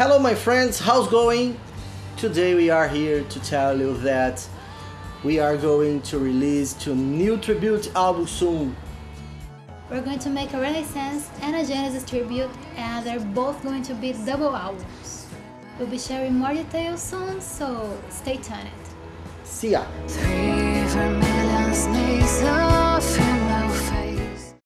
Hello my friends, how's going? Today we are here to tell you that we are going to release two new tribute albums soon. We're going to make a Renaissance and a Genesis tribute and they're both going to be double albums. We'll be sharing more details soon, so stay tuned. See ya!